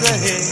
रहे।